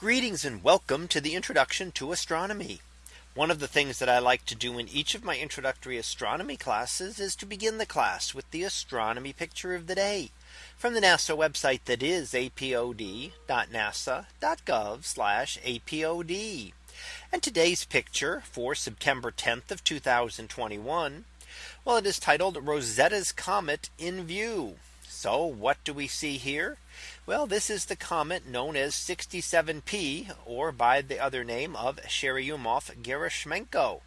Greetings and welcome to the introduction to astronomy. One of the things that I like to do in each of my introductory astronomy classes is to begin the class with the astronomy picture of the day from the NASA website that is apod.nasa.gov apod. And today's picture for September 10th of 2021. Well, it is titled Rosetta's Comet in View. So what do we see here? Well, this is the comet known as 67P or by the other name of Churyumov-Gerasimenko.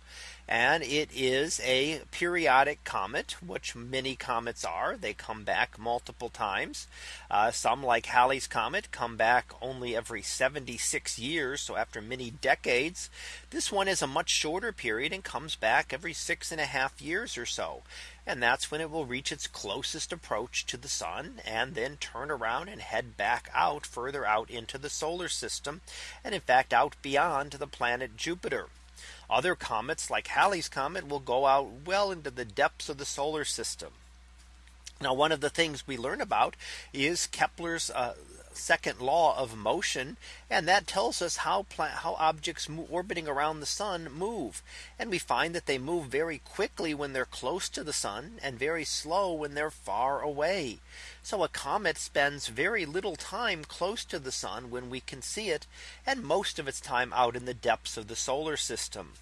And it is a periodic comet, which many comets are. They come back multiple times. Uh, some like Halley's Comet come back only every 76 years. So after many decades, this one is a much shorter period and comes back every six and a half years or so. And that's when it will reach its closest approach to the sun and then turn around and head back out further out into the solar system. And in fact, out beyond the planet Jupiter. Other comets like Halley's Comet will go out well into the depths of the solar system. Now one of the things we learn about is Kepler's uh, second law of motion. And that tells us how how objects orbiting around the sun move. And we find that they move very quickly when they're close to the sun and very slow when they're far away. So a comet spends very little time close to the sun when we can see it and most of its time out in the depths of the solar system.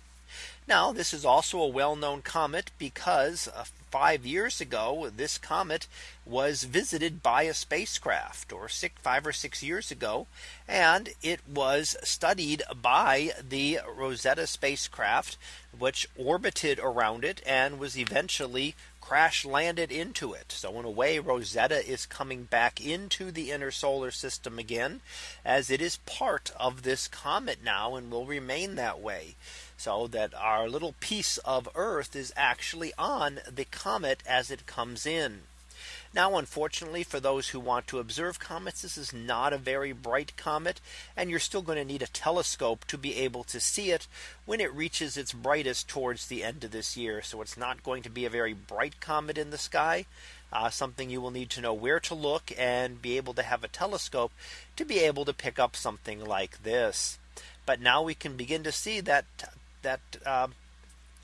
Now this is also a well known comet because uh, five years ago this comet was visited by a spacecraft or six five or six years ago and it was studied by the Rosetta spacecraft which orbited around it and was eventually crash landed into it. So in a way Rosetta is coming back into the inner solar system again as it is part of this comet now and will remain that way. So that our little piece of Earth is actually on the comet as it comes in. Now, unfortunately, for those who want to observe comets, this is not a very bright comet. And you're still going to need a telescope to be able to see it when it reaches its brightest towards the end of this year. So it's not going to be a very bright comet in the sky. Uh, something you will need to know where to look and be able to have a telescope to be able to pick up something like this. But now we can begin to see that that uh,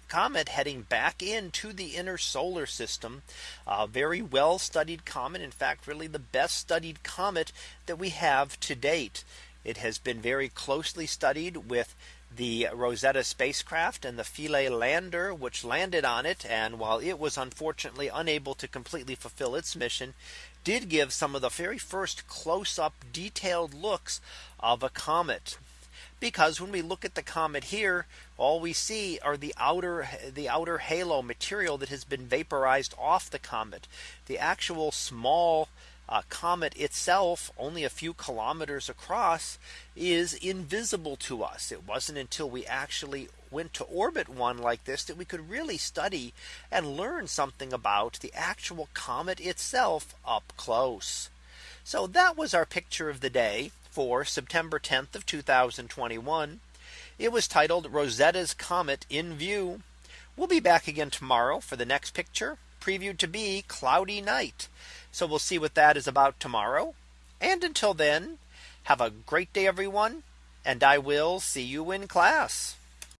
comet heading back into the inner solar system. A very well studied comet. In fact, really the best studied comet that we have to date. It has been very closely studied with the Rosetta spacecraft and the Philae lander which landed on it and while it was unfortunately unable to completely fulfill its mission did give some of the very first close up detailed looks of a comet because when we look at the comet here, all we see are the outer the outer halo material that has been vaporized off the comet. The actual small uh, comet itself only a few kilometers across is invisible to us. It wasn't until we actually went to orbit one like this that we could really study and learn something about the actual comet itself up close. So that was our picture of the day for September 10th of 2021. It was titled Rosetta's Comet in View. We'll be back again tomorrow for the next picture previewed to be cloudy night. So we'll see what that is about tomorrow. And until then, have a great day, everyone. And I will see you in class.